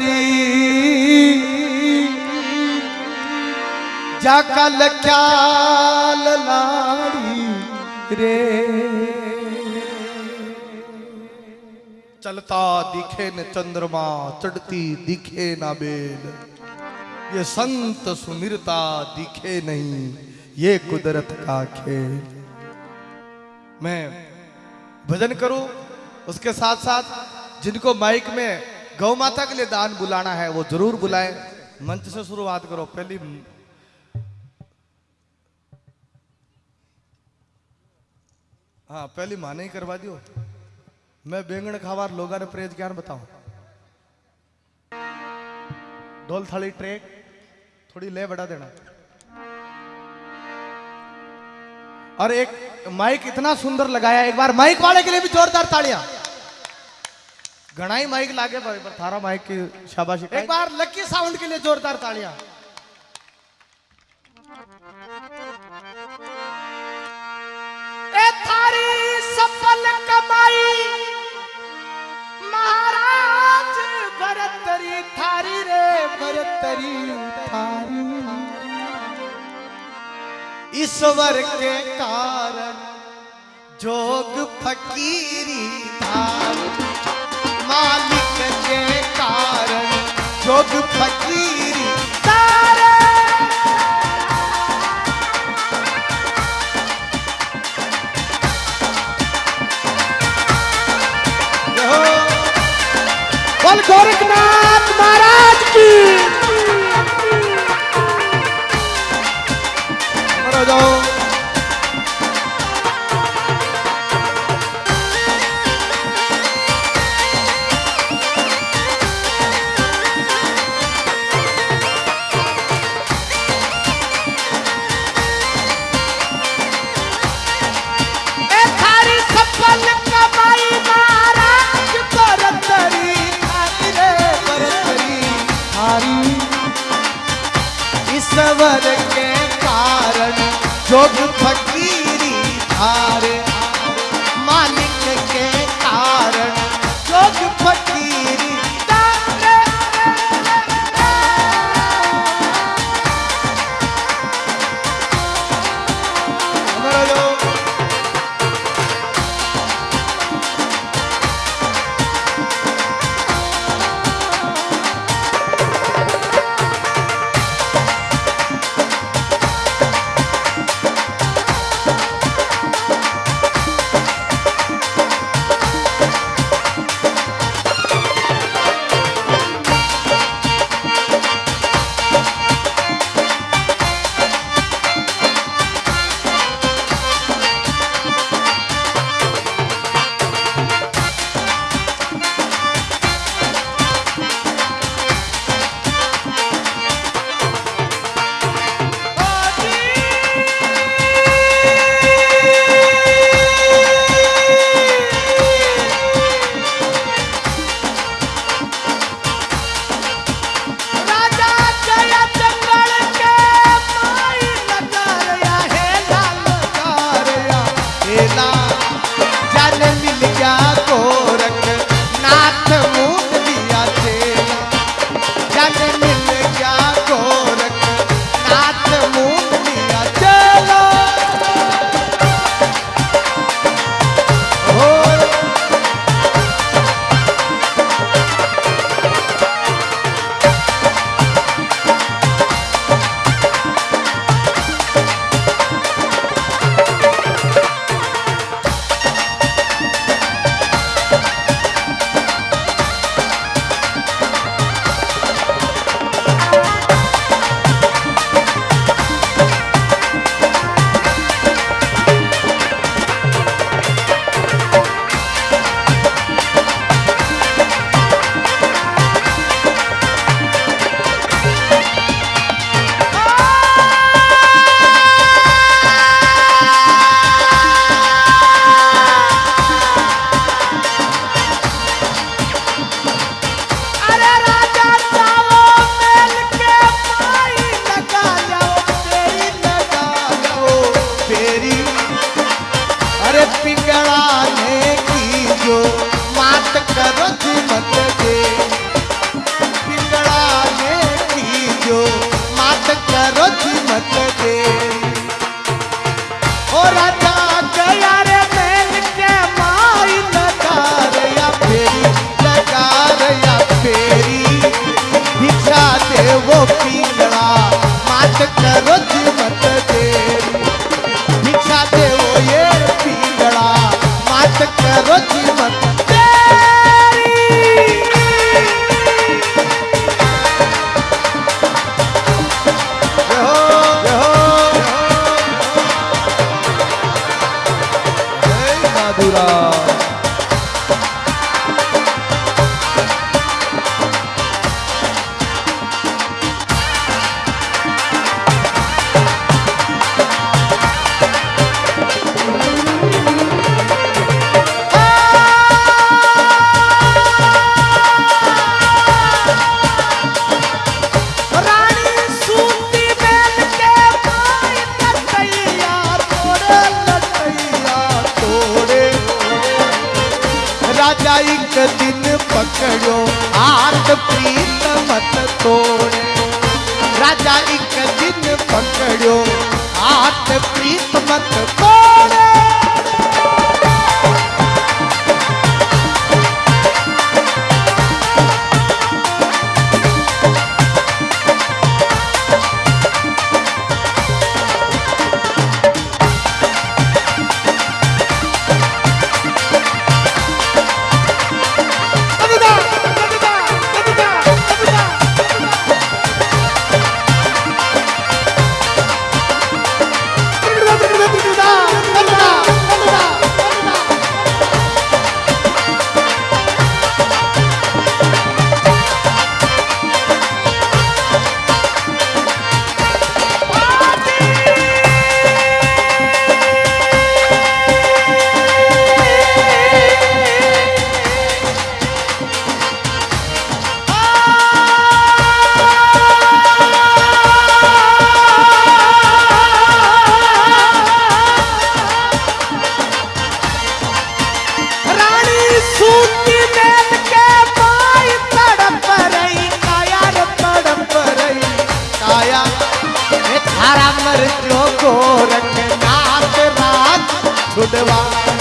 चाल्या बरतरी जाका लख्याल लाड़ी रे। चलता दिखे न चंद्रमा, चढ़ती दिखे ना बेल। ये संत सुमिरता दिखे नहीं, ये कुदरत का खेल। मैं भजन करूँ, उसके साथ साथ जिनको माइक में गौ माता के लिए दान बुलाना है, वो ज़रूर बुलाए। मंच से शुरुआत करो, पहली हाँ पहली माने ही करवा दियो। मैं बेंगण खावार लोगा ने प्रेज ज्ञान बताऊँ। ढोल थाली ट्रैक, थोड़ी ले बढ़ा देना। और एक माइक इतना सुंदर लगाया, एक बार माइक वाले के लिए भी जोरदार तालियाँ। घना ही माइक लागे भाई पर थारा माइक की शाबाशी एक बार लकी साउंड के लिए जोरदार तालियाँ। ए थारी सफल कमाई महाराज भरतरी थारी रे भरतरी थारी। ईश्वर के कारण जोग फकीरी धार। मालिक के कारण जोग फकीरी राजा एक दिन पकड़ो हाथ प्रीत मत तोड़े। ઉડવા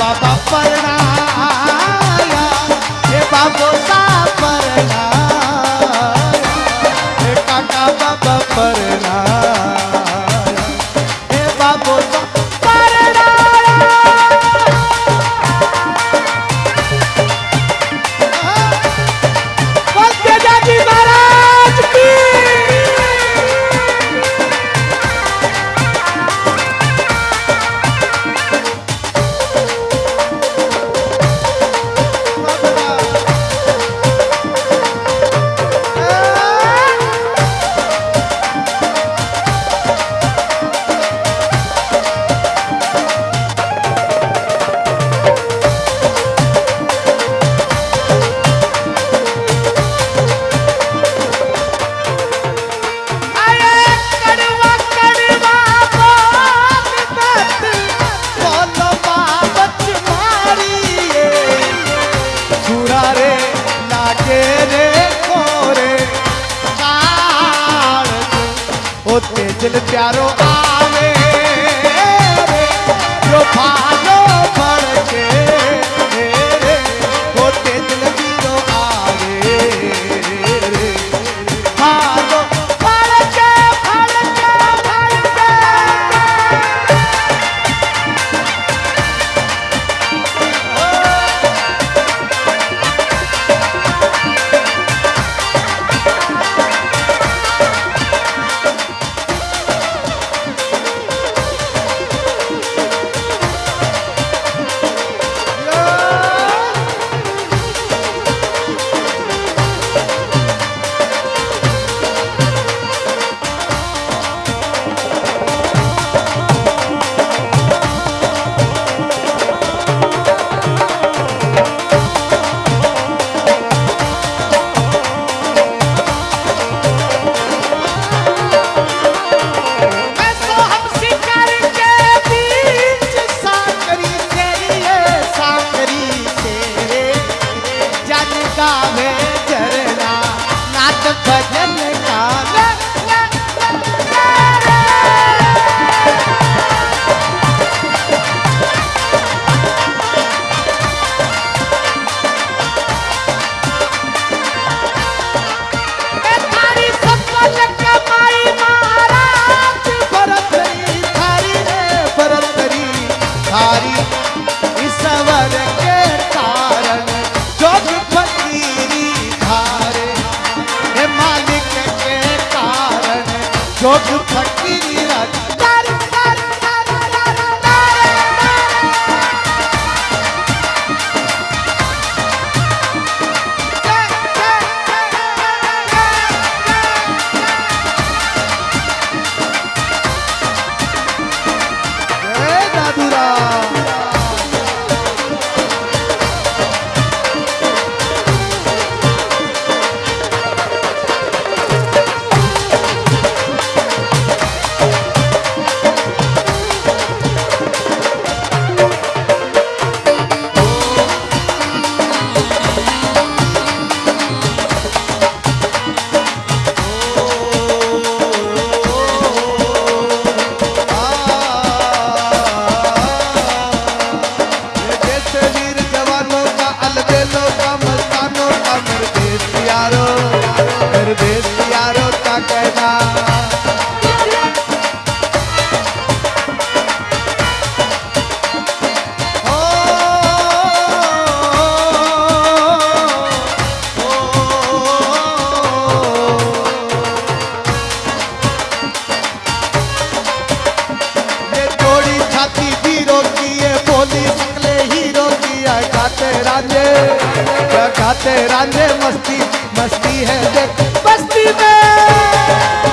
बाबा परणाया हे बाबो दिल प्यारो आ हारी ईश्वर के कारण जोग फकीरी खारे मालिक के कारण जोग फकीरी बस्ती में।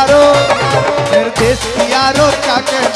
यारो निर्देश यारो क्या कह